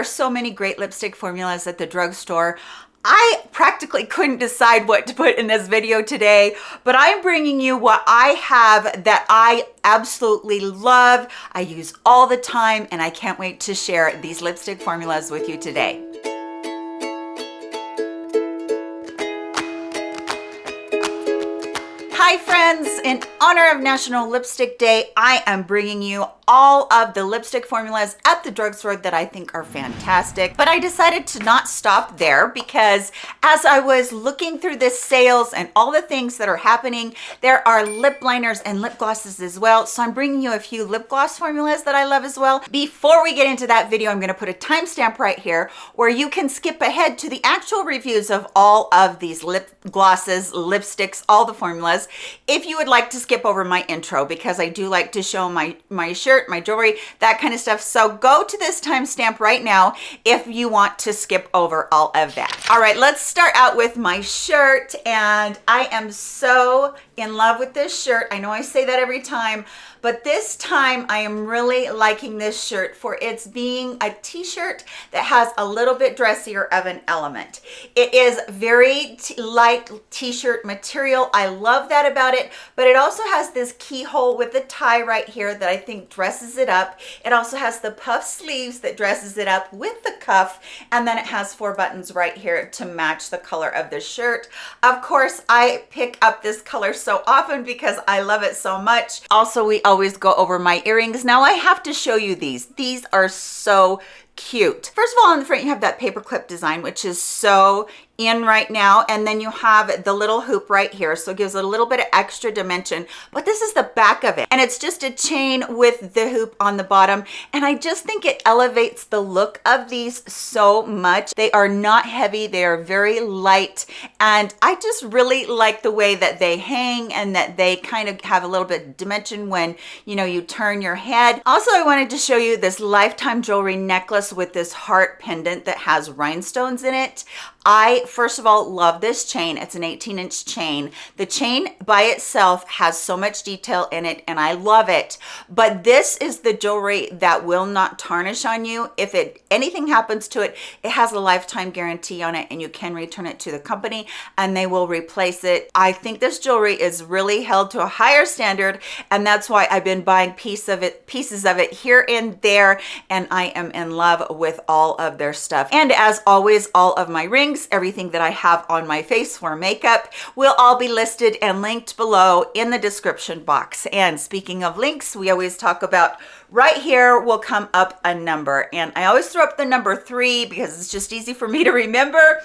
are so many great lipstick formulas at the drugstore. I practically couldn't decide what to put in this video today, but I'm bringing you what I have that I absolutely love, I use all the time, and I can't wait to share these lipstick formulas with you today. Hi friends, in honor of National Lipstick Day, I am bringing you all of the lipstick formulas at the drugstore that I think are fantastic. But I decided to not stop there because as I was looking through the sales and all the things that are happening, there are lip liners and lip glosses as well. So I'm bringing you a few lip gloss formulas that I love as well. Before we get into that video, I'm gonna put a timestamp right here where you can skip ahead to the actual reviews of all of these lip glosses, lipsticks, all the formulas. If you would like to skip over my intro because I do like to show my, my shirt my jewelry, that kind of stuff. So go to this timestamp right now if you want to skip over all of that. All right, let's start out with my shirt. And I am so in love with this shirt. I know I say that every time, but this time I am really liking this shirt for its being a t-shirt that has a little bit dressier of an element. It is very light t-shirt material. I love that about it, but it also has this keyhole with the tie right here that I think dresses it up. It also has the puff sleeves that dresses it up with the cuff, and then it has four buttons right here to match the color of the shirt. Of course, I pick up this color so so often because I love it so much. Also, we always go over my earrings. Now I have to show you these. These are so cute. First of all, on the front, you have that paperclip design, which is so in right now. And then you have the little hoop right here. So it gives it a little bit of extra dimension but this is the back of it. And it's just a chain with the hoop on the bottom. And i just think it elevates the look of these so much. They are not heavy. They are very light. And i just really like the way that they hang and that they kind of have a little bit of dimension when you know you turn your head. Also i wanted to show you this lifetime jewelry necklace with this heart pendant that has rhinestones in it I, first of all, love this chain. It's an 18 inch chain. The chain by itself has so much detail in it and I love it. But this is the jewelry that will not tarnish on you. If it anything happens to it, it has a lifetime guarantee on it and you can return it to the company and they will replace it. I think this jewelry is really held to a higher standard and that's why I've been buying piece of it, pieces of it here and there and I am in love with all of their stuff. And as always, all of my rings everything that I have on my face for makeup will all be listed and linked below in the description box. And speaking of links, we always talk about right here will come up a number. And I always throw up the number three because it's just easy for me to remember.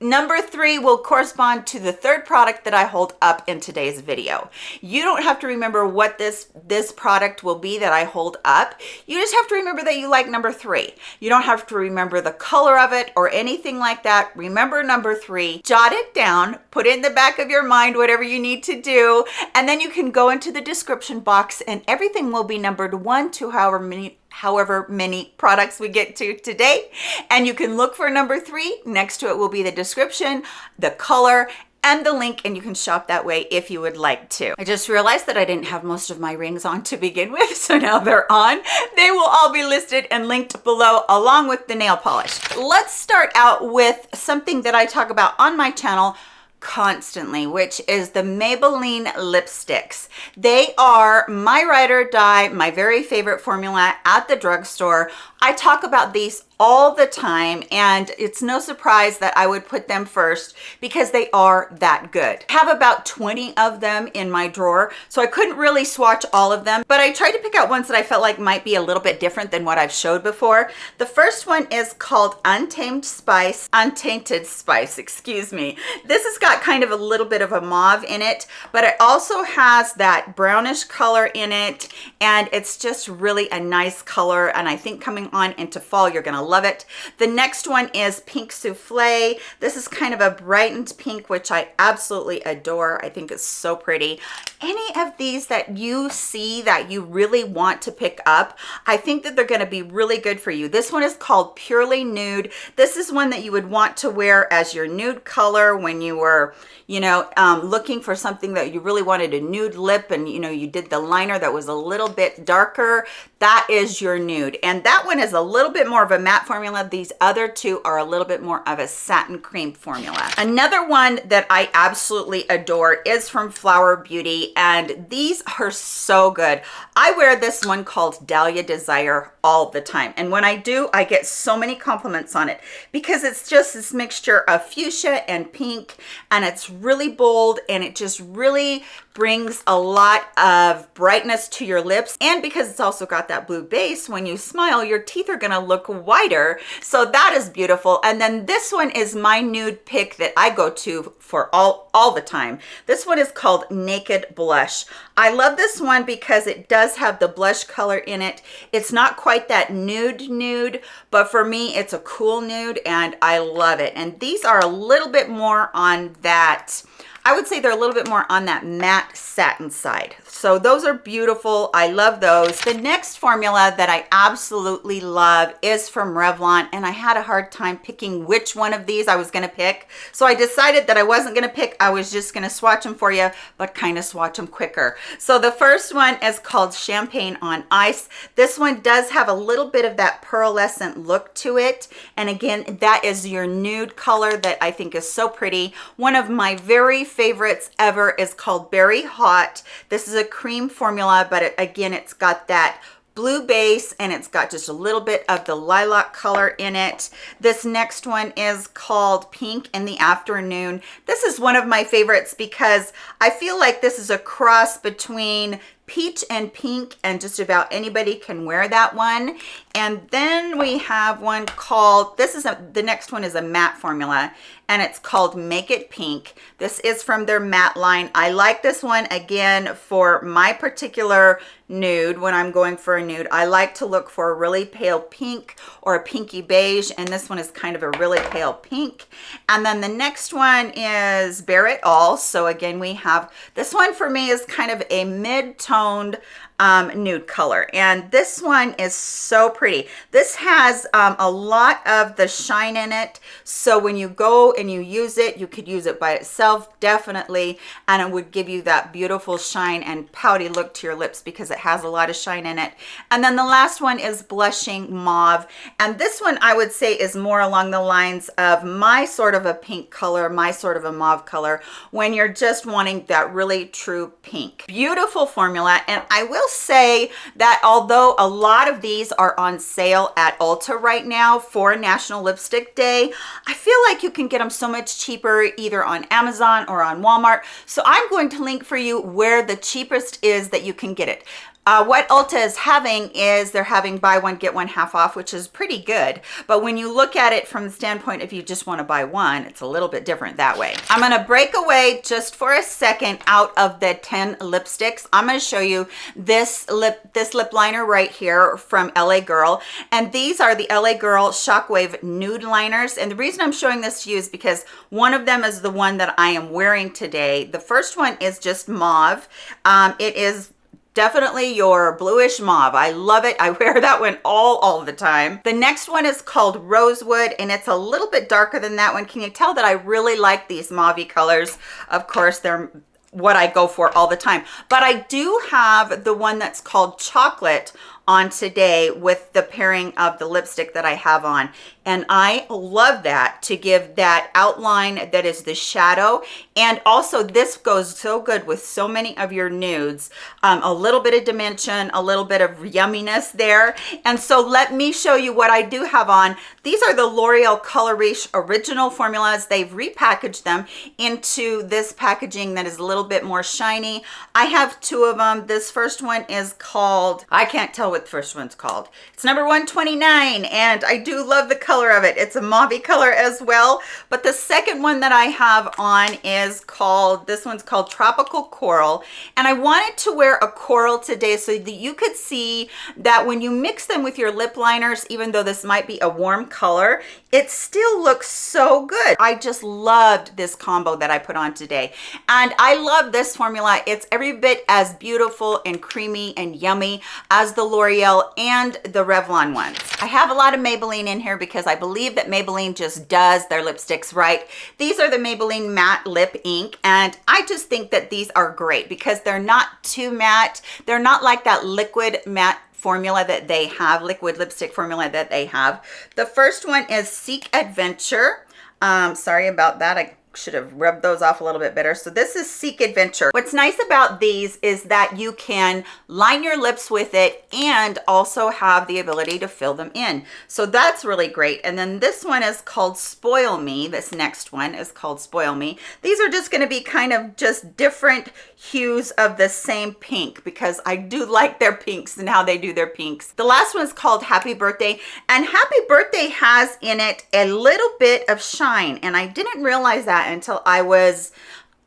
Number three will correspond to the third product that I hold up in today's video. You don't have to remember what this, this product will be that I hold up. You just have to remember that you like number three. You don't have to remember the color of it or anything like that. Remember number three, jot it down, put it in the back of your mind, whatever you need to do, and then you can go into the description box and everything will be numbered one to however many however many products we get to today. And you can look for number three. Next to it will be the description, the color, and the link and you can shop that way if you would like to. I just realized that I didn't have most of my rings on to begin with, so now they're on. They will all be listed and linked below along with the nail polish. Let's start out with something that I talk about on my channel constantly which is the maybelline lipsticks. They are my ride or die my very favorite formula at the drugstore i talk about these all the time and it's no surprise that I would put them first because they are that good. I have about 20 of them in my drawer so I couldn't really swatch all of them but I tried to pick out ones that I felt like might be a little bit different than what I've showed before. The first one is called Untamed Spice, Untainted Spice, excuse me. This has got kind of a little bit of a mauve in it but it also has that brownish color in it and it's just really a nice color and I think coming on into fall you're gonna love it. The next one is Pink Souffle. This is kind of a brightened pink, which I absolutely adore. I think it's so pretty. Any of these that you see that you really want to pick up, I think that they're gonna be really good for you. This one is called Purely Nude. This is one that you would want to wear as your nude color when you were, you know, um, looking for something that you really wanted a nude lip and, you know, you did the liner that was a little bit darker. That is your nude. And that one one is a little bit more of a matte formula. These other two are a little bit more of a satin cream formula. Another one that I absolutely adore is from Flower Beauty, and these are so good. I wear this one called Dahlia Desire all the time. And when I do, I get so many compliments on it because it's just this mixture of fuchsia and pink, and it's really bold, and it just really brings a lot of brightness to your lips. And because it's also got that blue base when you smile your teeth are to look whiter. So that is beautiful. And then this one is my nude pick that i go to for all all the time. This one is called naked blush. I love this one because it does have the blush color in it. It's not quite that nude nude but for me it's a cool nude and i love it. And these are a little bit more on that I would say they're a little bit more on that matte satin side. So those are beautiful. I love those. The next formula that I absolutely love is from Revlon and I had a hard time picking which one of these I was gonna pick. So I decided that I wasn't gonna pick, I was just gonna swatch them for you, but kind of swatch them quicker. So the first one is called Champagne on Ice. This one does have a little bit of that pearlescent look to it. And again, that is your nude color that I think is so pretty. One of my very favorites ever is called Berry Hot. This is a cream formula, but it, again, it's got that blue base and it's got just a little bit of the lilac color in it. This next one is called Pink in the Afternoon. This is one of my favorites because I feel like this is a cross between peach and pink and just about anybody can wear that one. And then we have one called this is a the next one is a matte formula and it's called make it pink. This is from their matte line. I like this one again for my particular nude when i'm going for a nude. I like to look for a really pale pink or a pinky beige and this one is kind of a really pale pink. And then the next one is Bare It All. So again we have this one for me is kind of a mid-tone toned um, nude color. And this one is so pretty. This has um, a lot of the shine in it. So when you go and you use it, you could use it by itself, definitely. And it would give you that beautiful shine and pouty look to your lips because it has a lot of shine in it. And then the last one is Blushing Mauve. And this one I would say is more along the lines of my sort of a pink color, my sort of a mauve color, when you're just wanting that really true pink. Beautiful formula. And I will say that although a lot of these are on sale at Ulta right now for National Lipstick Day, I feel like you can get them so much cheaper either on Amazon or on Walmart. So I'm going to link for you where the cheapest is that you can get it. Uh, what Ulta is having is they're having buy one, get one half off, which is pretty good. But when you look at it from the standpoint if you just want to buy one, it's a little bit different that way. I'm going to break away just for a second out of the 10 lipsticks. I'm going to show you this lip, this lip liner right here from LA Girl. And these are the LA Girl Shockwave Nude Liners. And the reason I'm showing this to you is because one of them is the one that I am wearing today. The first one is just mauve. Um, it is definitely your bluish mauve. I love it. I wear that one all all the time. The next one is called rosewood and it's a little bit darker than that one. Can you tell that i really like these mauve colors? Of course they're what i go for all the time. But i do have the one that's called chocolate on today with the pairing of the lipstick that I have on. And I love that to give that outline that is the shadow. And also this goes so good with so many of your nudes. Um, a little bit of dimension, a little bit of yumminess there. And so let me show you what I do have on. These are the L'Oreal Color original formulas. They've repackaged them into this packaging that is a little bit more shiny. I have two of them. This first one is called, I can't tell what the first one's called. It's number 129 and I do love the color of it. It's a mauve color as well. But the second one that I have on is called, this one's called Tropical Coral. And I wanted to wear a coral today so that you could see that when you mix them with your lip liners, even though this might be a warm color, it still looks so good. I just loved this combo that I put on today. And I love this formula. It's every bit as beautiful and creamy and yummy as the L'Oreal and the Revlon ones. I have a lot of Maybelline in here because I believe that Maybelline just does their lipsticks right. These are the Maybelline Matte Lip Ink. And I just think that these are great because they're not too matte. They're not like that liquid matte formula that they have, liquid lipstick formula that they have. The first one is Seek Adventure. Um, sorry about that. I should have rubbed those off a little bit better. So this is Seek Adventure. What's nice about these is that you can line your lips with it and also have the ability to fill them in. So that's really great. And then this one is called Spoil Me. This next one is called Spoil Me. These are just going to be kind of just different hues of the same pink because I do like their pinks and how they do their pinks. The last one is called Happy Birthday and Happy Birthday has in it a little bit of shine and I didn't realize that until I was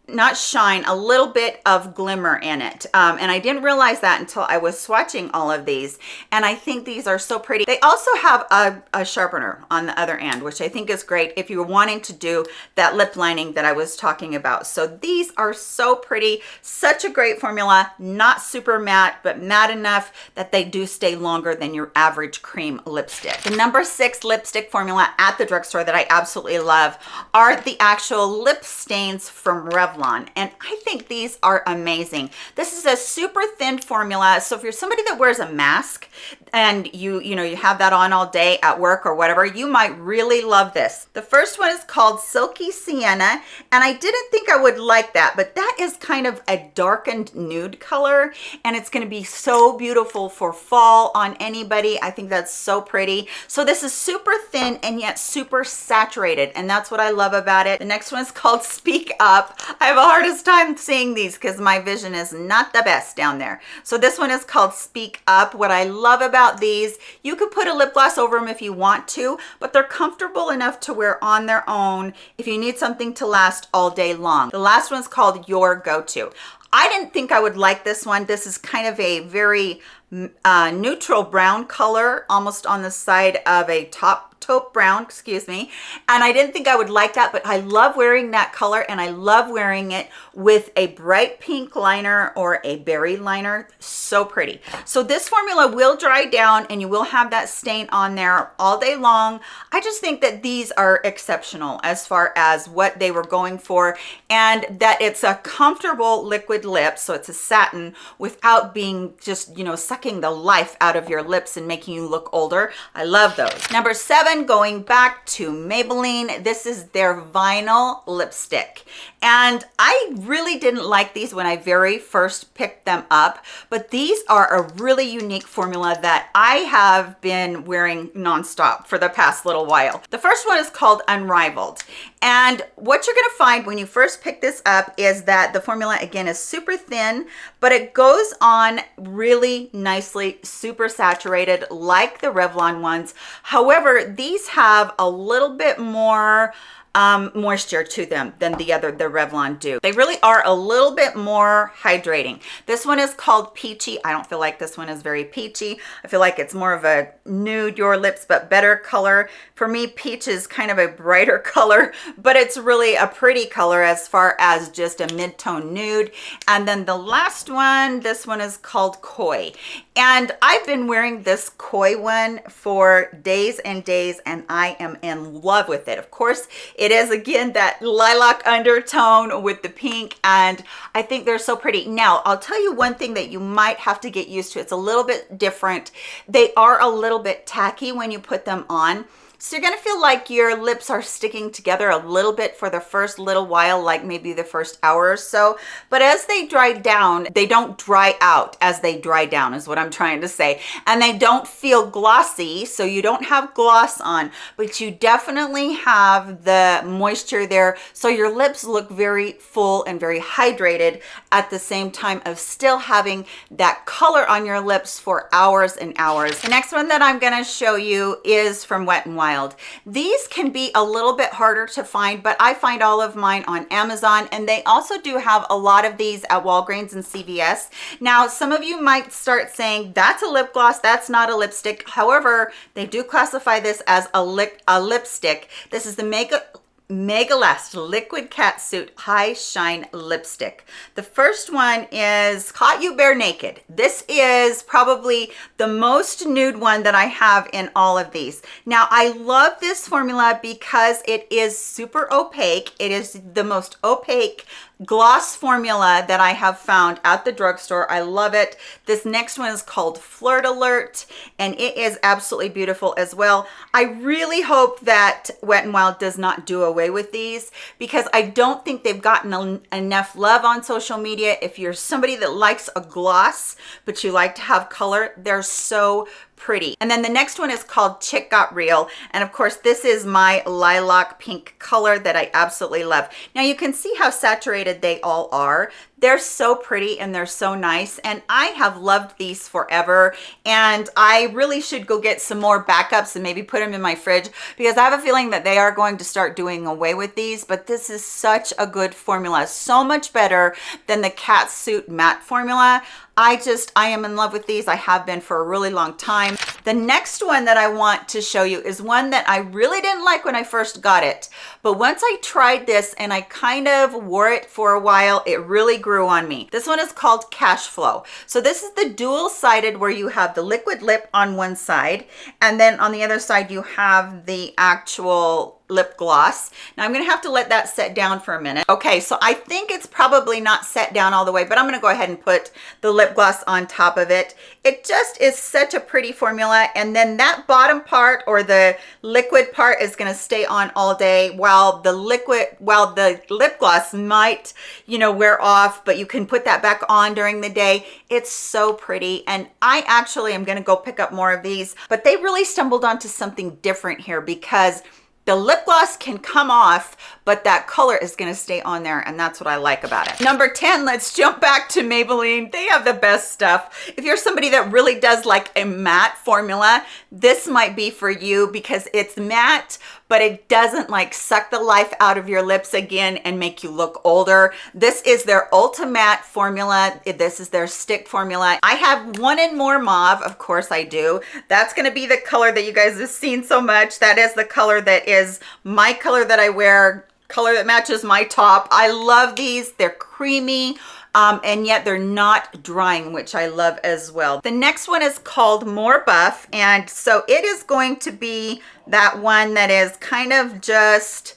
not shine, a little bit of glimmer in it. Um, and I didn't realize that until I was swatching all of these. And I think these are so pretty. They also have a, a sharpener on the other end, which I think is great if you're wanting to do that lip lining that I was talking about. So these are so pretty, such a great formula, not super matte, but matte enough that they do stay longer than your average cream lipstick. The number six lipstick formula at the drugstore that I absolutely love are the actual lip stains from Revlon Revlon and I think these are amazing. This is a super thin formula. So if you're somebody that wears a mask and you, you know, you have that on all day at work or whatever, you might really love this. The first one is called Silky Sienna and I didn't think I would like that, but that is kind of a darkened nude color and it's going to be so beautiful for fall on anybody. I think that's so pretty. So this is super thin and yet super saturated and that's what I love about it. The next one is called Speak Up. I have a hardest time seeing these because my vision is not the best down there. So this one is called Speak Up. What I love about these, you could put a lip gloss over them if you want to, but they're comfortable enough to wear on their own if you need something to last all day long. The last one's called Your Go-To. I didn't think I would like this one. This is kind of a very uh, neutral brown color, almost on the side of a top taupe brown, excuse me. And I didn't think I would like that, but I love wearing that color and I love wearing it with a bright pink liner or a berry liner. So pretty. So this formula will dry down and you will have that stain on there all day long. I just think that these are exceptional as far as what they were going for and that it's a comfortable liquid lip. So it's a satin without being just, you know, sucking the life out of your lips and making you look older. I love those. Number seven, going back to Maybelline. This is their vinyl lipstick. And I really didn't like these when I very first picked them up, but these are a really unique formula that I have been wearing nonstop for the past little while. The first one is called Unrivaled. And what you're gonna find when you first pick this up is that the formula again is super thin, but it goes on really nicely, super saturated like the Revlon ones. However, these have a little bit more um, moisture to them than the other, the Revlon do. They really are a little bit more hydrating. This one is called Peachy. I don't feel like this one is very peachy. I feel like it's more of a nude your lips, but better color. For me, peach is kind of a brighter color, but it's really a pretty color as far as just a mid-tone nude. And then the last one, this one is called Coy. And I've been wearing this Coy one for days and days, and I am in love with it. Of course, it is again that lilac undertone with the pink and I think they're so pretty. Now, I'll tell you one thing that you might have to get used to. It's a little bit different. They are a little bit tacky when you put them on. So you're gonna feel like your lips are sticking together a little bit for the first little while, like maybe the first hour or so. But as they dry down, they don't dry out as they dry down is what I'm trying to say. And they don't feel glossy, so you don't have gloss on, but you definitely have the moisture there. So your lips look very full and very hydrated at the same time of still having that color on your lips for hours and hours. The next one that I'm gonna show you is from Wet n Wild wild. These can be a little bit harder to find, but I find all of mine on Amazon and they also do have a lot of these at Walgreens and CVS. Now, some of you might start saying that's a lip gloss, that's not a lipstick. However, they do classify this as a, lip, a lipstick. This is the Makeup Mega Last Liquid Catsuit High Shine Lipstick. The first one is Caught You Bare Naked. This is probably the most nude one that I have in all of these. Now, I love this formula because it is super opaque. It is the most opaque gloss formula that I have found at the drugstore. I love it. This next one is called Flirt Alert and it is absolutely beautiful as well. I really hope that Wet n Wild does not do away with these because I don't think they've gotten enough love on social media. If you're somebody that likes a gloss, but you like to have color, they're so pretty. And then the next one is called Chick Got Real. And of course, this is my lilac pink color that I absolutely love. Now you can see how saturated they all are. They're so pretty and they're so nice. And I have loved these forever. And I really should go get some more backups and maybe put them in my fridge because I have a feeling that they are going to start doing away with these. But this is such a good formula. So much better than the Catsuit matte formula. I just, I am in love with these. I have been for a really long time. The next one that I want to show you is one that I really didn't like when I first got it. But once I tried this and I kind of wore it for a while, it really grew on me. This one is called Cash Flow. So this is the dual sided where you have the liquid lip on one side and then on the other side you have the actual lip gloss. Now I'm gonna have to let that set down for a minute. Okay, so I think it's probably not set down all the way, but I'm gonna go ahead and put the lip gloss on top of it. It just is such a pretty formula. And then that bottom part or the liquid part is gonna stay on all day while the liquid, while the lip gloss might, you know, wear off, but you can put that back on during the day. It's so pretty. And I actually am gonna go pick up more of these, but they really stumbled onto something different here because the lip gloss can come off but that color is going to stay on there and that's what I like about it. Number 10, let's jump back to Maybelline. They have the best stuff. If you're somebody that really does like a matte formula, this might be for you because it's matte, but it doesn't like suck the life out of your lips again and make you look older. This is their Ultimatte formula. This is their stick formula. I have one in more mauve, of course I do. That's gonna be the color that you guys have seen so much. That is the color that is my color that I wear color that matches my top. I love these. They're creamy. Um, and yet they're not drying, which I love as well. The next one is called More Buff, and so it is going to be that one that is kind of just,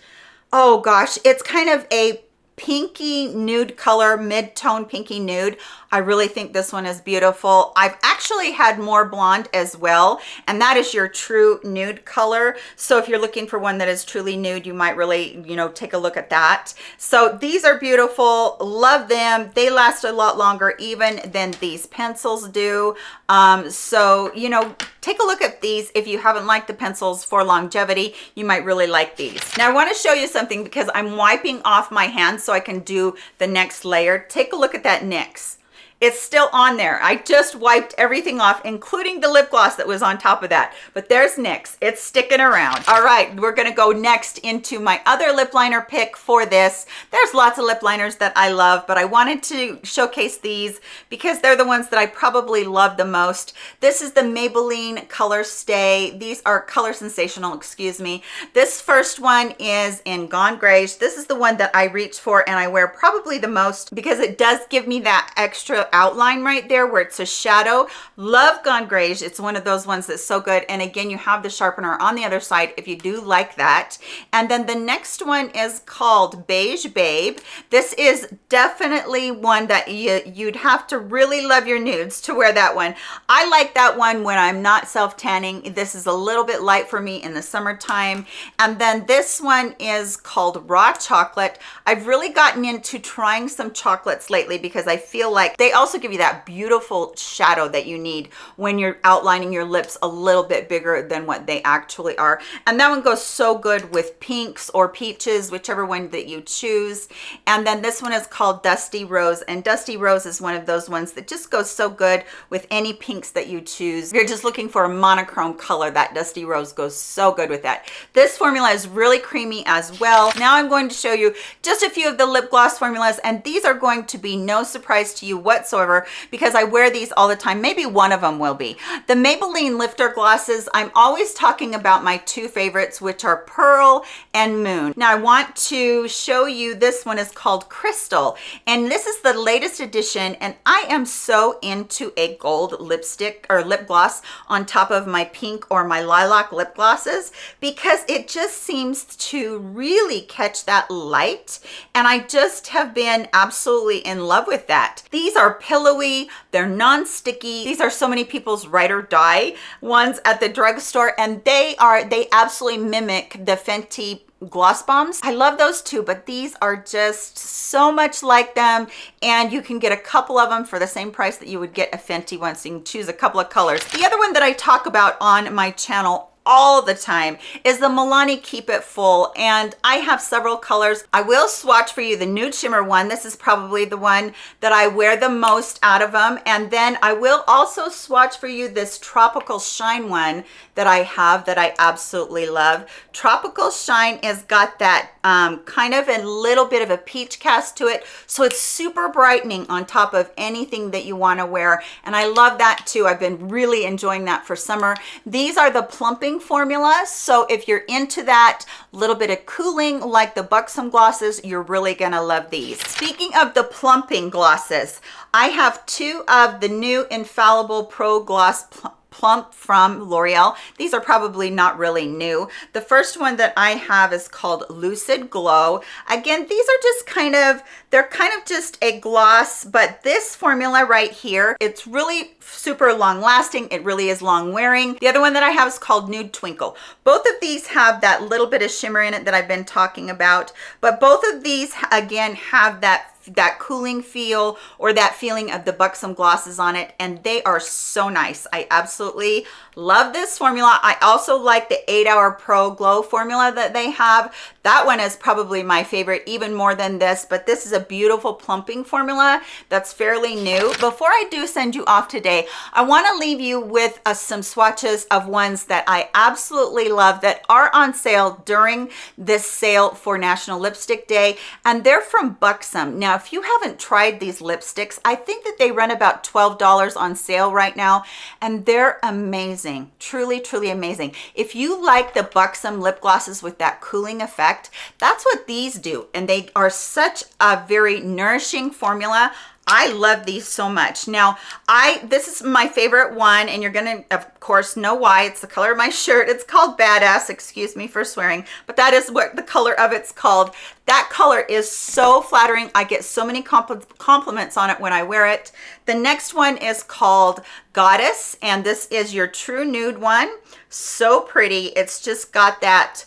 oh gosh, it's kind of a pinky nude color, mid-tone pinky nude. I really think this one is beautiful. I've actually had more blonde as well, and that is your true nude color. So if you're looking for one that is truly nude, you might really, you know, take a look at that. So these are beautiful. Love them. They last a lot longer even than these pencils do. Um, so, you know, take a look at these. If you haven't liked the pencils for longevity, you might really like these. Now I want to show you something because I'm wiping off my hands so I can do the next layer. Take a look at that NYX it's still on there. I just wiped everything off, including the lip gloss that was on top of that. But there's NYX. It's sticking around. All right, we're going to go next into my other lip liner pick for this. There's lots of lip liners that I love, but I wanted to showcase these because they're the ones that I probably love the most. This is the Maybelline Color Stay. These are Color Sensational, excuse me. This first one is in Gone Grayish. This is the one that I reach for and I wear probably the most because it does give me that extra outline right there where it's a shadow. Love Gone Grayish. It's one of those ones that's so good. And again, you have the sharpener on the other side if you do like that. And then the next one is called Beige Babe. This is definitely one that you, you'd have to really love your nudes to wear that one. I like that one when I'm not self-tanning. This is a little bit light for me in the summertime. And then this one is called Raw Chocolate. I've really gotten into trying some chocolates lately because I feel like they also give you that beautiful shadow that you need when you're outlining your lips a little bit bigger than what they actually are. And that one goes so good with pinks or peaches, whichever one that you choose. And then this one is called Dusty Rose. And Dusty Rose is one of those ones that just goes so good with any pinks that you choose. If you're just looking for a monochrome color, that Dusty Rose goes so good with that. This formula is really creamy as well. Now I'm going to show you just a few of the lip gloss formulas, and these are going to be no surprise to you whatsoever whatsoever because I wear these all the time. Maybe one of them will be. The Maybelline lifter glosses, I'm always talking about my two favorites, which are Pearl and Moon. Now I want to show you, this one is called Crystal, and this is the latest edition, and I am so into a gold lipstick or lip gloss on top of my pink or my lilac lip glosses because it just seems to really catch that light, and I just have been absolutely in love with that. These are pillowy, they're non-sticky. These are so many people's ride or die ones at the drugstore, and they are, they absolutely mimic the Fenty gloss bombs i love those too but these are just so much like them and you can get a couple of them for the same price that you would get a fenty one so you can choose a couple of colors the other one that i talk about on my channel all the time is the Milani Keep It Full and I have several colors. I will swatch for you the nude shimmer one. This is probably the one that I wear the most out of them and then I will also swatch for you this Tropical Shine one that I have that I absolutely love. Tropical Shine has got that um, kind of a little bit of a peach cast to it so it's super brightening on top of anything that you want to wear and I love that too. I've been really enjoying that for summer. These are the plumping cooling formula. So if you're into that little bit of cooling like the Buxom glosses, you're really gonna love these. Speaking of the plumping glosses, I have two of the new Infallible Pro Gloss Plump from L'Oreal. These are probably not really new. The first one that I have is called Lucid Glow. Again, these are just kind of, they're kind of just a gloss, but this formula right here, it's really super long lasting. It really is long wearing. The other one that I have is called Nude Twinkle. Both of these have that little bit of shimmer in it that I've been talking about, but both of these again have that that cooling feel or that feeling of the buxom glosses on it and they are so nice. I absolutely love this formula. I also like the eight hour pro glow formula that they have. That one is probably my favorite even more than this but this is a beautiful plumping formula that's fairly new. Before i do send you off today i want to leave you with uh, some swatches of ones that i absolutely love that are on sale during this sale for national lipstick day and they're from buxom. Now if you haven't tried these lipsticks i think that they run about 12 dollars on sale right now and they're amazing. Truly truly amazing. If you like the buxom lip glosses with that cooling effect that's what these do and they are such a very nourishing formula I love these so much. Now, I this is my favorite one, and you're gonna, of course, know why. It's the color of my shirt. It's called Badass. Excuse me for swearing, but that is what the color of it's called. That color is so flattering. I get so many compl compliments on it when I wear it. The next one is called Goddess, and this is your true nude one. So pretty. It's just got that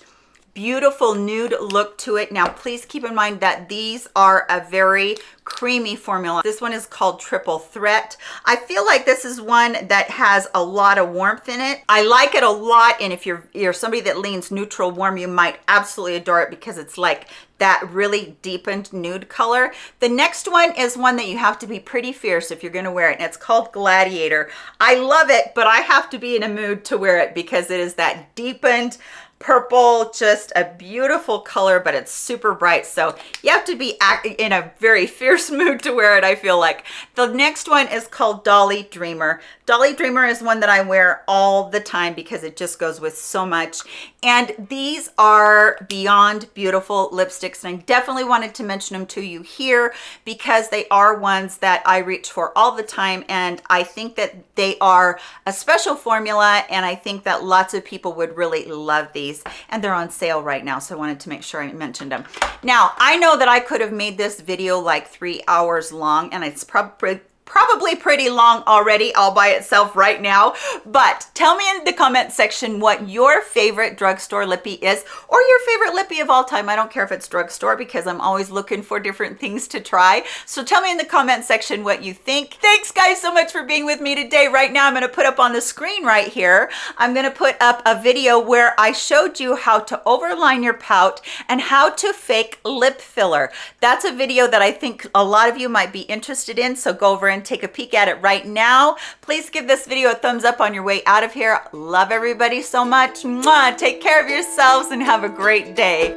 beautiful nude look to it. Now, please keep in mind that these are a very creamy formula. This one is called Triple Threat. I feel like this is one that has a lot of warmth in it. I like it a lot, and if you're, you're somebody that leans neutral warm, you might absolutely adore it because it's like that really deepened nude color. The next one is one that you have to be pretty fierce if you're gonna wear it, and it's called Gladiator. I love it, but I have to be in a mood to wear it because it is that deepened, purple just a beautiful color but it's super bright. So you have to be in a very fierce mood to wear it i feel like. The next one is called dolly dreamer. Dolly dreamer is one that i wear all the time because it just goes with so much. And these are beyond beautiful lipsticks and i definitely wanted to mention them to you here because they are ones that i reach for all the time and i think that they are a special formula and i think that lots of people would really love these these and they're on sale right now so i wanted to make sure i mentioned them. Now i know that i could have made this video like three hours long and it's probably probably pretty long already all by itself right now but tell me in the comment section what your favorite drugstore lippy is or your favorite lippy of all time. I don't care if it's drugstore because i'm always looking for different things to try. So tell me in the comment section what you think. Thanks guys so much for being with me today. Right now i'm going to put up on the screen right here i'm going to put up a video where i showed you how to overline your pout and how to fake lip filler. That's a video that i think a lot of you might be interested in so go over and and take a peek at it right now. Please give this video a thumbs up on your way out of here. Love everybody so much. Mwah! Take care of yourselves and have a great day.